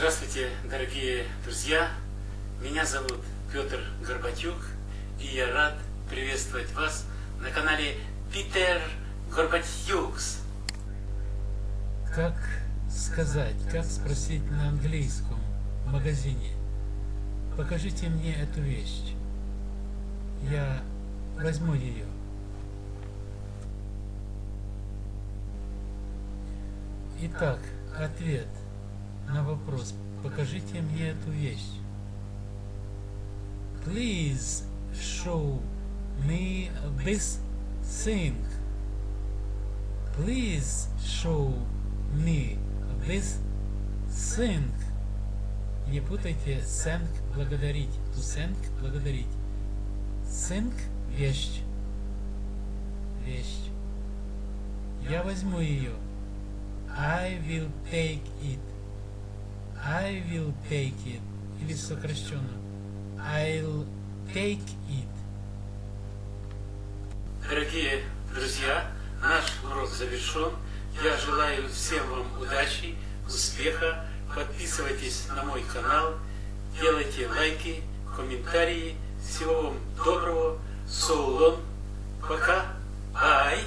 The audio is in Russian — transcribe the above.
Здравствуйте, дорогие друзья! Меня зовут Петр Горбатюк, и я рад приветствовать вас на канале Питер Горбатюкс. Как сказать, как спросить на английском в магазине? Покажите мне эту вещь. Я возьму ее. Итак, ответ на вопрос. Покажите мне эту вещь. Please show me this thing. Please show me this thing. Не путайте thank благодарить. To thank благодарить. Thank вещь. Вещь. Я возьму ее. I will take it. I will take it. Или сокращенно. I'll take it. Дорогие друзья, наш урок завершен. Я желаю всем вам удачи, успеха. Подписывайтесь на мой канал, делайте лайки, комментарии. Всего вам доброго. So. Пока. Bye.